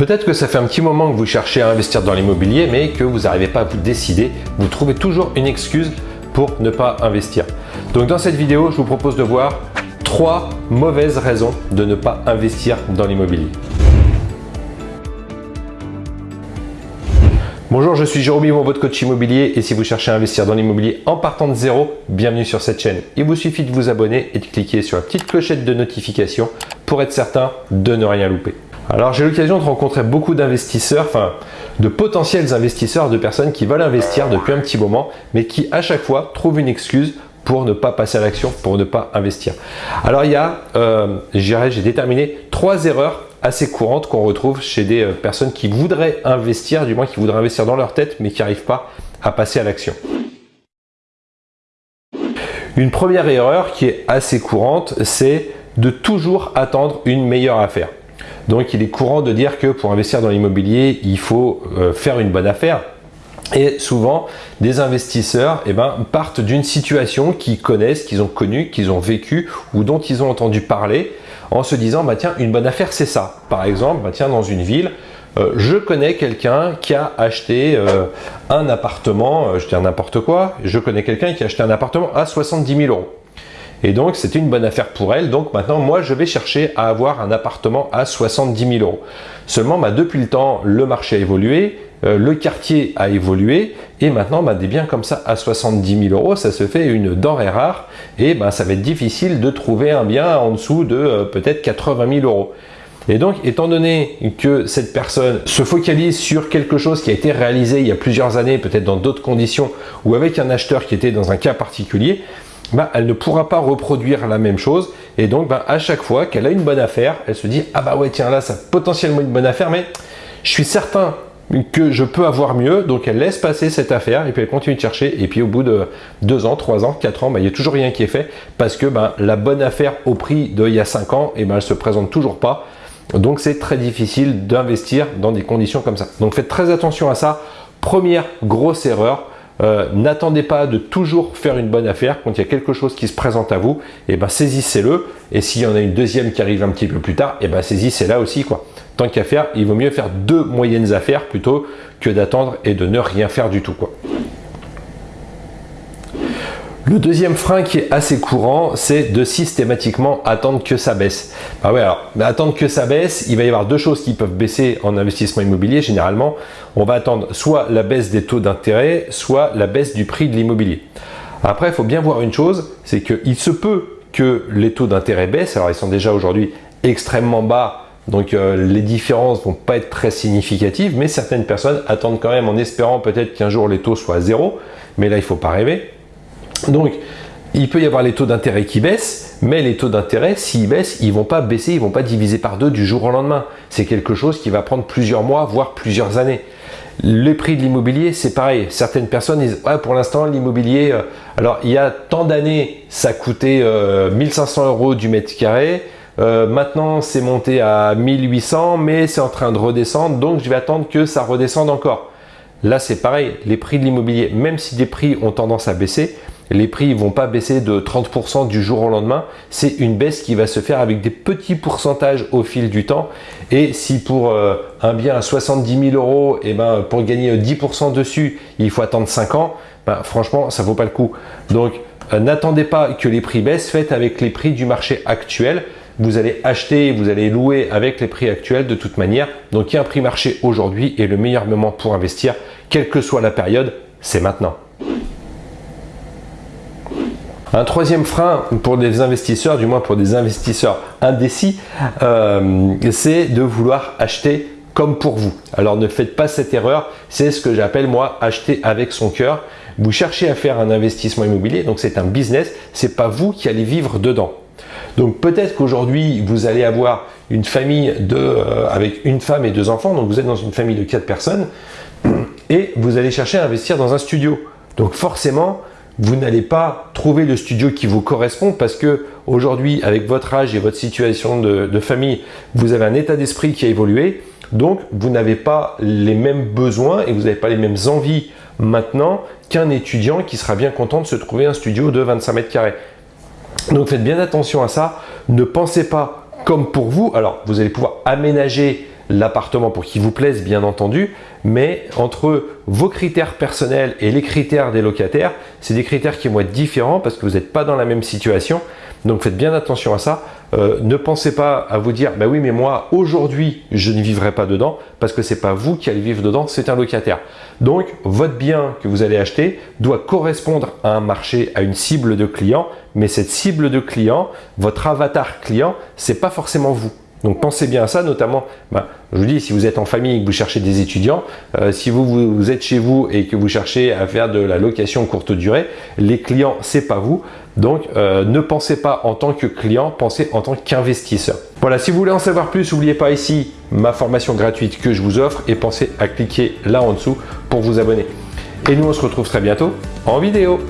Peut-être que ça fait un petit moment que vous cherchez à investir dans l'immobilier, mais que vous n'arrivez pas à vous décider. Vous trouvez toujours une excuse pour ne pas investir. Donc dans cette vidéo, je vous propose de voir trois mauvaises raisons de ne pas investir dans l'immobilier. Bonjour, je suis Jérôme Yvon, votre coach immobilier et si vous cherchez à investir dans l'immobilier en partant de zéro, bienvenue sur cette chaîne. Il vous suffit de vous abonner et de cliquer sur la petite clochette de notification pour être certain de ne rien louper. Alors j'ai l'occasion de rencontrer beaucoup d'investisseurs, enfin de potentiels investisseurs, de personnes qui veulent investir depuis un petit moment, mais qui à chaque fois trouvent une excuse pour ne pas passer à l'action, pour ne pas investir. Alors il y a, euh, j'ai déterminé trois erreurs assez courantes qu'on retrouve chez des euh, personnes qui voudraient investir, du moins qui voudraient investir dans leur tête, mais qui n'arrivent pas à passer à l'action. Une première erreur qui est assez courante, c'est de toujours attendre une meilleure affaire. Donc il est courant de dire que pour investir dans l'immobilier, il faut euh, faire une bonne affaire. Et souvent, des investisseurs eh ben, partent d'une situation qu'ils connaissent, qu'ils ont connue, qu'ils ont vécu ou dont ils ont entendu parler en se disant bah, tiens, une bonne affaire c'est ça. Par exemple, bah, dans une ville, euh, je connais quelqu'un qui a acheté euh, un appartement, je dis n'importe quoi, je connais quelqu'un qui a acheté un appartement à 70 000 euros. Et donc, c'était une bonne affaire pour elle. Donc maintenant, moi, je vais chercher à avoir un appartement à 70 000 euros. Seulement, bah, depuis le temps, le marché a évolué, euh, le quartier a évolué et maintenant, bah, des biens comme ça à 70 000 euros, ça se fait une denrée rare et bah, ça va être difficile de trouver un bien en dessous de euh, peut-être 80 000 euros. Et donc, étant donné que cette personne se focalise sur quelque chose qui a été réalisé il y a plusieurs années, peut-être dans d'autres conditions, ou avec un acheteur qui était dans un cas particulier, bah, elle ne pourra pas reproduire la même chose. Et donc, bah, à chaque fois qu'elle a une bonne affaire, elle se dit « Ah bah ouais, tiens, là, ça potentiellement une bonne affaire, mais je suis certain que je peux avoir mieux. » Donc, elle laisse passer cette affaire et puis elle continue de chercher. Et puis, au bout de deux ans, trois ans, quatre ans, bah, il n'y a toujours rien qui est fait parce que la bonne affaire au prix d'il y a cinq ans, et eh ben, elle se présente toujours pas. Donc, c'est très difficile d'investir dans des conditions comme ça. Donc, faites très attention à ça. Première grosse erreur, euh, n'attendez pas de toujours faire une bonne affaire. Quand il y a quelque chose qui se présente à vous, et eh ben, saisissez-le. Et s'il y en a une deuxième qui arrive un petit peu plus tard, et eh ben, saisissez-la aussi. Quoi. Tant qu'à faire, il vaut mieux faire deux moyennes affaires plutôt que d'attendre et de ne rien faire du tout. Le deuxième frein qui est assez courant, c'est de systématiquement attendre que ça baisse. Bah alors, attendre que ça baisse, il va y avoir deux choses qui peuvent baisser en investissement immobilier. Généralement, on va attendre soit la baisse des taux d'intérêt, soit la baisse du prix de l'immobilier. Après, il faut bien voir une chose, c'est qu'il se peut que les taux d'intérêt baissent. Alors, ils sont déjà aujourd'hui extrêmement bas, donc euh, les différences vont pas être très significatives, mais certaines personnes attendent quand même en espérant peut-être qu'un jour les taux soient à zéro. Mais là, il ne faut pas rêver. Donc, il peut y avoir les taux d'intérêt qui baissent, mais les taux d'intérêt, s'ils baissent, ils ne vont pas baisser, ils ne vont pas diviser par deux du jour au lendemain. C'est quelque chose qui va prendre plusieurs mois, voire plusieurs années. Les prix de l'immobilier, c'est pareil. Certaines personnes disent pour l'instant, l'immobilier, euh, alors il y a tant d'années, ça coûtait 1500 euh, euros du mètre carré. Euh, maintenant, c'est monté à 1800, mais c'est en train de redescendre, donc je vais attendre que ça redescende encore. Là, c'est pareil. Les prix de l'immobilier, même si des prix ont tendance à baisser, les prix ne vont pas baisser de 30% du jour au lendemain. C'est une baisse qui va se faire avec des petits pourcentages au fil du temps. Et si pour euh, un bien à 70 000 euros, et eh ben, pour gagner 10% dessus, il faut attendre 5 ans, ben, franchement, ça ne vaut pas le coup. Donc, euh, n'attendez pas que les prix baissent, faites avec les prix du marché actuel. Vous allez acheter, vous allez louer avec les prix actuels de toute manière. Donc, il y a un prix marché aujourd'hui et le meilleur moment pour investir, quelle que soit la période, c'est maintenant. Un troisième frein pour des investisseurs, du moins pour des investisseurs indécis, euh, c'est de vouloir acheter comme pour vous. Alors ne faites pas cette erreur, c'est ce que j'appelle moi acheter avec son cœur. Vous cherchez à faire un investissement immobilier, donc c'est un business, c'est pas vous qui allez vivre dedans. Donc peut-être qu'aujourd'hui vous allez avoir une famille de, euh, avec une femme et deux enfants, donc vous êtes dans une famille de quatre personnes et vous allez chercher à investir dans un studio. Donc forcément, vous n'allez pas trouver le studio qui vous correspond parce que aujourd'hui, avec votre âge et votre situation de, famille, vous avez un état d'esprit qui a évolué. Donc, vous n'avez pas les mêmes besoins et vous n'avez pas les mêmes envies maintenant qu'un étudiant qui sera bien content de se trouver un studio de 25 mètres carrés. Donc, faites bien attention à ça. Ne pensez pas comme pour vous. Alors, vous allez pouvoir aménager l'appartement pour qu'il vous plaise bien entendu, mais entre vos critères personnels et les critères des locataires, c'est des critères qui vont être différents parce que vous n'êtes pas dans la même situation. Donc faites bien attention à ça. Euh, ne pensez pas à vous dire bah oui mais moi aujourd'hui je ne vivrai pas dedans parce que c'est pas vous qui allez vivre dedans, c'est un locataire. Donc votre bien que vous allez acheter doit correspondre à un marché, à une cible de clients, mais cette cible de clients, votre avatar client, c'est pas forcément vous. Donc pensez bien à ça, notamment, bah, je vous dis, si vous êtes en famille et que vous cherchez des étudiants, euh, si vous, vous, êtes chez vous et que vous cherchez à faire de la location courte durée, les clients, c'est pas vous. Donc euh, ne pensez pas en tant que client, pensez en tant qu'investisseur. Voilà, si vous voulez en savoir plus, n'oubliez pas ici ma formation gratuite que je vous offre et pensez à cliquer là en dessous pour vous abonner. Et nous, on se retrouve très bientôt en vidéo.